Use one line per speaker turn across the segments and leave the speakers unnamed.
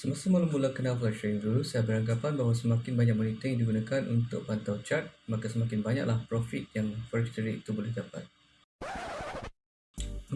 Semasa mula-mula kenal flash dulu, saya beranggapan bahawa semakin banyak monitor yang digunakan untuk pantau chart, maka semakin banyaklah profit yang forex trader itu boleh dapat.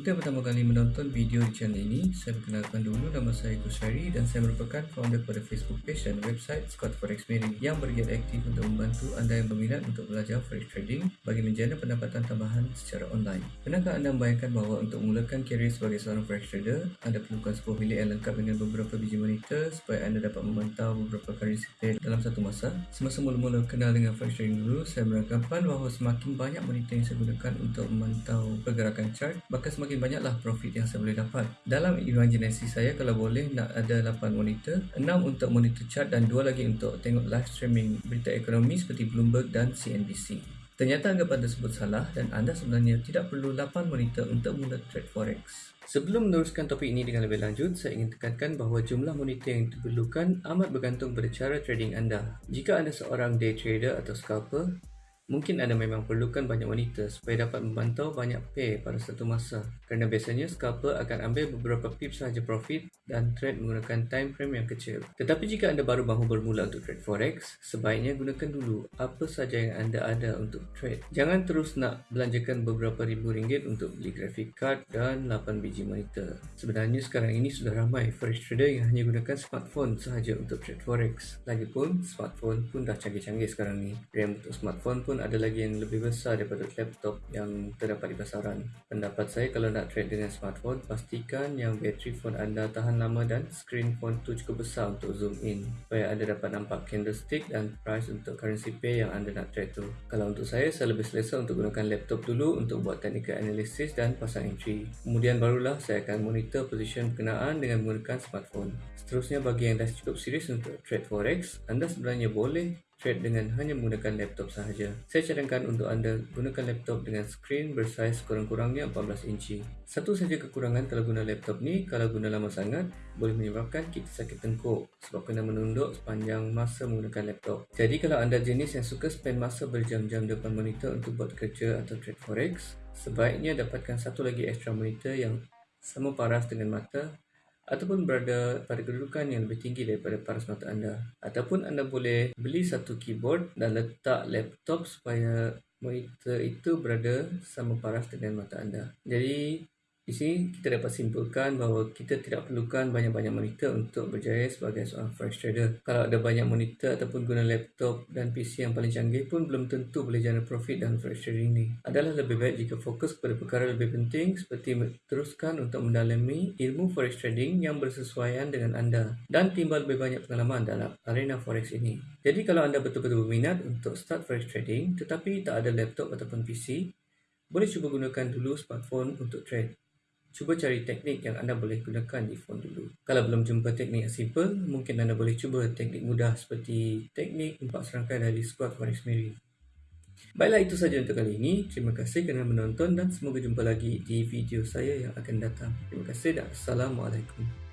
Yang pertama kali menonton video di channel ini, saya perkenalkan dulu nama saya Kusari dan saya merupakan founder pada Facebook page dan website Scott Forex Mary yang bergiat aktif untuk membantu anda yang berminat untuk belajar forex trading bagi menjana pendapatan tambahan secara online. Pernahkah anda membayangkan bahawa untuk memulakan karier sebagai seorang forex trader, anda perlukan sebuah bilik yang lengkap dengan beberapa biji monitor supaya anda dapat memantau beberapa currency pair dalam satu masa? Semasa mula-mula kenal dengan forex trading dulu, saya beranggapan bahawa semakin banyak monitor yang saya gunakan untuk memantau pergerakan chart, maka semakin semakin banyaklah profit yang saya boleh dapat. Dalam imajinasi saya, kalau boleh nak ada 8 monitor, 6 untuk monitor chart dan 2 lagi untuk tengok live streaming berita ekonomi seperti Bloomberg dan CNBC. Ternyata anggapan tersebut salah dan anda sebenarnya tidak perlu 8 monitor untuk mula trade forex. Sebelum meneruskan topik ini dengan lebih lanjut, saya ingin tekankan bahawa jumlah monitor yang diperlukan amat bergantung pada cara trading anda. Jika anda seorang day trader atau scalper, Mungkin anda memang perlukan banyak monitor supaya dapat memantau banyak pair pada satu masa kerana biasanya scalper akan ambil beberapa pips sahaja profit dan trade menggunakan time frame yang kecil. Tetapi jika anda baru mahu bermula untuk trade forex, sebaiknya gunakan dulu apa sahaja yang anda ada untuk trade. Jangan terus nak belanjakan beberapa ribu ringgit untuk beli graphic card dan 8 biji monitor. Sebenarnya sekarang ini sudah ramai forex trader yang hanya gunakan smartphone sahaja untuk trade forex. Lagipun, smartphone pun dah canggih-canggih sekarang ni. RAM untuk smartphone pun pun ada lagi yang lebih besar daripada laptop yang terdapat di pasaran. Pendapat saya kalau nak trade dengan smartphone, pastikan yang bateri phone anda tahan lama dan screen phone tu cukup besar untuk zoom in supaya anda dapat nampak candlestick dan price untuk currency pair yang anda nak trade tu. Kalau untuk saya, saya lebih selesa untuk gunakan laptop dulu untuk buat technical analysis dan pasang entry. Kemudian barulah saya akan monitor position berkenaan dengan menggunakan smartphone. Seterusnya bagi yang dah cukup serius untuk trade forex, anda sebenarnya boleh trade dengan hanya menggunakan laptop sahaja. Saya cadangkan untuk anda gunakan laptop dengan skrin bersaiz kurang-kurangnya 14 inci. Satu saja kekurangan kalau guna laptop ni, kalau guna lama sangat, boleh menyebabkan kita sakit tengkuk sebab kena menunduk sepanjang masa menggunakan laptop. Jadi kalau anda jenis yang suka spend masa berjam-jam depan monitor untuk buat kerja atau trade forex, sebaiknya dapatkan satu lagi extra monitor yang sama paras dengan mata ataupun berada pada kedudukan yang lebih tinggi daripada paras mata anda. Ataupun anda boleh beli satu keyboard dan letak laptop supaya monitor itu berada sama paras dengan mata anda. Jadi di sini kita dapat simpulkan bahawa kita tidak perlukan banyak-banyak monitor untuk berjaya sebagai seorang forex trader. Kalau ada banyak monitor ataupun guna laptop dan PC yang paling canggih pun belum tentu boleh jana profit dalam forex trading ini. Adalah lebih baik jika fokus kepada perkara lebih penting seperti teruskan untuk mendalami ilmu forex trading yang bersesuaian dengan anda dan timbal lebih banyak pengalaman dalam arena forex ini. Jadi kalau anda betul-betul berminat untuk start forex trading tetapi tak ada laptop ataupun PC, boleh cuba gunakan dulu smartphone untuk trade. Cuba cari teknik yang anda boleh gunakan di phone dulu. Kalau belum jumpa teknik yang simple, mungkin anda boleh cuba teknik mudah seperti teknik empat serangkai dari squat Forex Mary. Baiklah itu saja untuk kali ini. Terima kasih kerana menonton dan semoga jumpa lagi di video saya yang akan datang. Terima kasih dan Assalamualaikum.